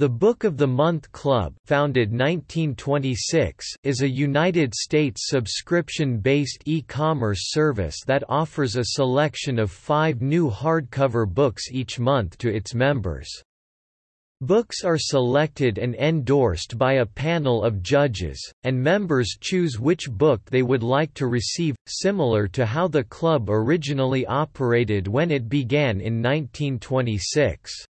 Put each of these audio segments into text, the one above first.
The Book of the Month Club founded 1926 is a United States subscription-based e-commerce service that offers a selection of five new hardcover books each month to its members. Books are selected and endorsed by a panel of judges, and members choose which book they would like to receive, similar to how the club originally operated when it began in 1926.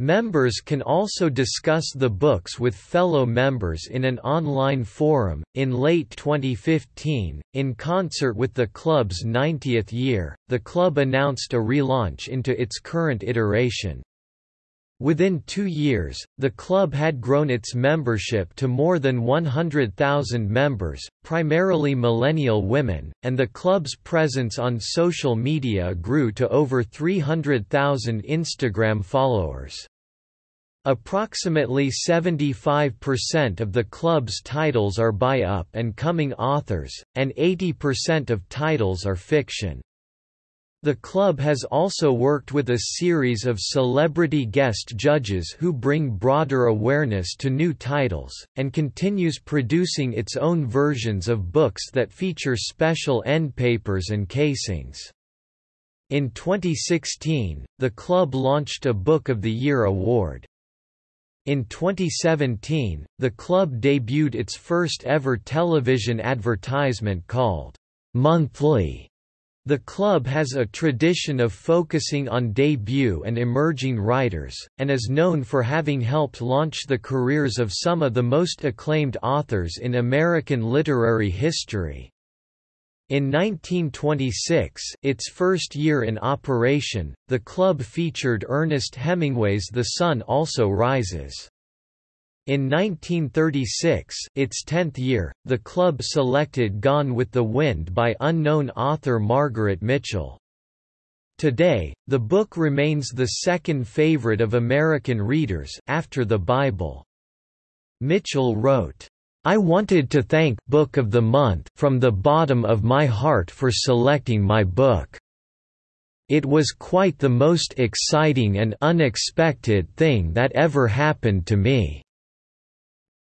Members can also discuss the books with fellow members in an online forum. In late 2015, in concert with the club's 90th year, the club announced a relaunch into its current iteration. Within two years, the club had grown its membership to more than 100,000 members, primarily millennial women, and the club's presence on social media grew to over 300,000 Instagram followers. Approximately 75% of the club's titles are by up-and-coming authors, and 80% of titles are fiction. The club has also worked with a series of celebrity guest judges who bring broader awareness to new titles, and continues producing its own versions of books that feature special end papers and casings. In 2016, the club launched a Book of the Year award. In 2017, the club debuted its first ever television advertisement called Monthly. The club has a tradition of focusing on debut and emerging writers, and is known for having helped launch the careers of some of the most acclaimed authors in American literary history. In 1926, its first year in operation, the club featured Ernest Hemingway's The Sun Also Rises. In 1936, its tenth year, the club selected Gone with the Wind by unknown author Margaret Mitchell. Today, the book remains the second favorite of American readers, after the Bible. Mitchell wrote, I wanted to thank Book of the Month from the bottom of my heart for selecting my book. It was quite the most exciting and unexpected thing that ever happened to me.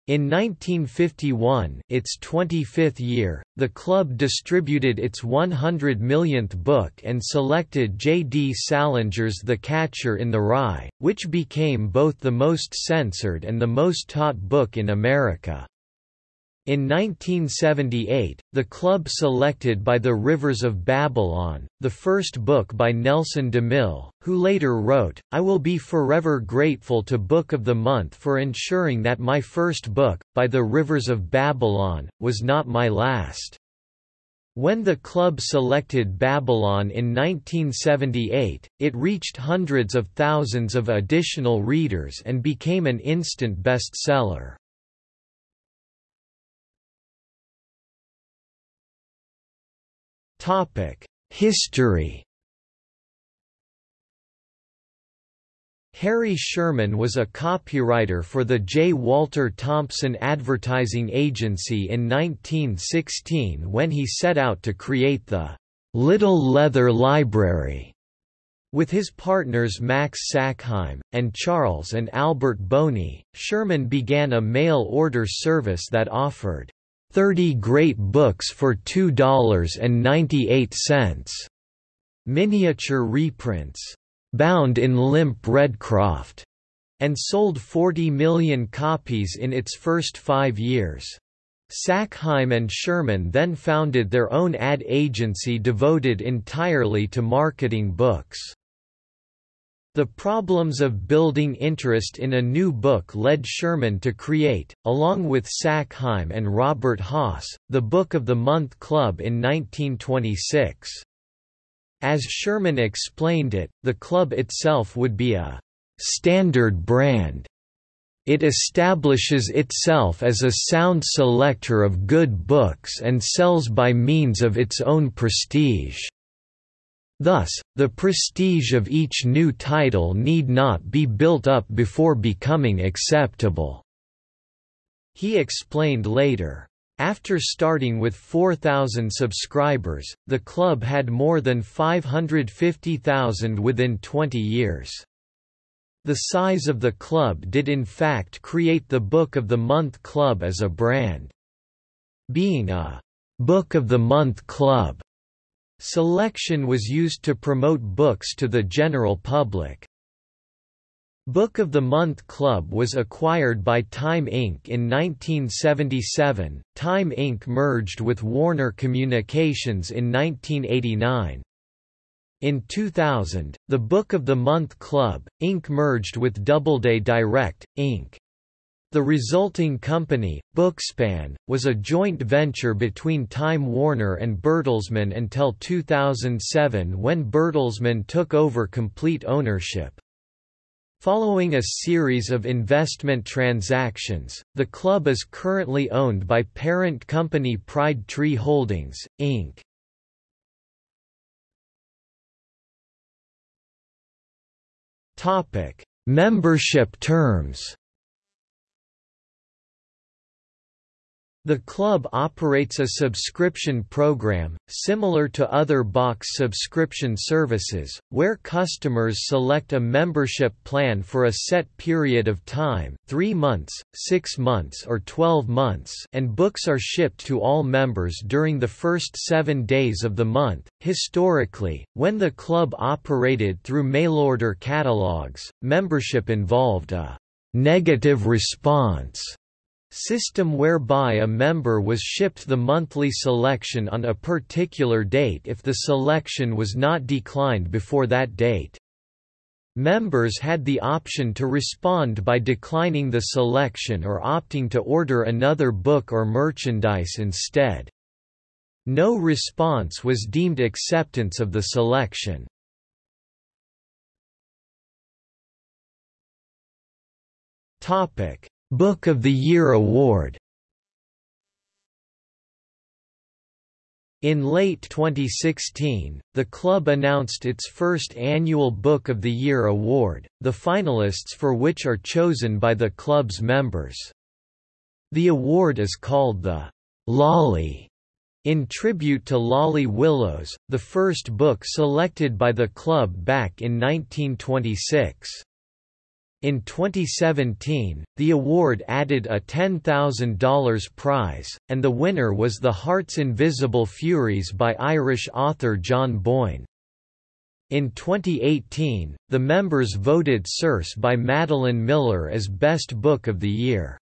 In 1951 its 25th year, the club distributed its 100 millionth book and selected J. D. Salinger's The Catcher in the Rye, which became both the most censored and the most taught book in America. In 1978, the club selected By the Rivers of Babylon, the first book by Nelson DeMille, who later wrote, I will be forever grateful to Book of the Month for ensuring that my first book, By the Rivers of Babylon, was not my last. When the club selected Babylon in 1978, it reached hundreds of thousands of additional readers and became an instant bestseller. History Harry Scherman was a copywriter for the J. Walter Thompson Advertising Agency in 1916 when he set out to create the Little Leather Library. With his partners Max Sackheim, and Charles and Albert Boni, Scherman began a mail order service that offered 30 Great Books for $2.98. Miniature reprints. Bound in limp redcroft. And sold 40 million copies in its first five years. Sackheim and Scherman then founded their own ad agency devoted entirely to marketing books. The problems of building interest in a new book led Scherman to create, along with Sackheim and Robert Haas, the Book of the Month Club in 1926. As Scherman explained it, the club itself would be a «standard brand». It establishes itself as a sound selector of good books and sells by means of its own prestige. Thus, the prestige of each new title need not be built up before becoming acceptable." He explained later. After starting with 4,000 subscribers, the club had more than 550,000 within 20 years. The size of the club did in fact create the Book of the Month Club as a brand. Being a Book of the Month Club, selection was used to promote books to the general public. Book of the Month Club was acquired by Time Inc. in 1977. Time Inc. merged with Warner Communications in 1989. In 2000, the Book of the Month Club, Inc. merged with Doubleday Direct, Inc. The resulting company, Bookspan, was a joint venture between Time Warner and Bertelsmann until 2007 when Bertelsmann took over complete ownership. Following a series of investment transactions, the club is currently owned by parent company Pride Tree Holdings, Inc. Topic: Membership terms. The club operates a subscription program, similar to other box subscription services, where customers select a membership plan for a set period of time 3 months, 6 months or 12 months and books are shipped to all members during the first seven days of the month. Historically, when the club operated through mail-order catalogs, membership involved a «negative response» System whereby a member was shipped the monthly selection on a particular date if the selection was not declined before that date. Members had the option to respond by declining the selection or opting to order another book or merchandise instead. No response was deemed acceptance of the selection. Topic Book of the Year Award In late 2016, the club announced its first annual Book of the Year award, the finalists for which are chosen by the club's members. The award is called the Lolly in tribute to Lolly Willowes, the first book selected by the club back in 1926. In 2017, the award added a $10,000 prize, and the winner was The Heart's Invisible Furies by Irish author John Boyne. In 2018, the members voted Circe by Madeline Miller as Best Book of the Year.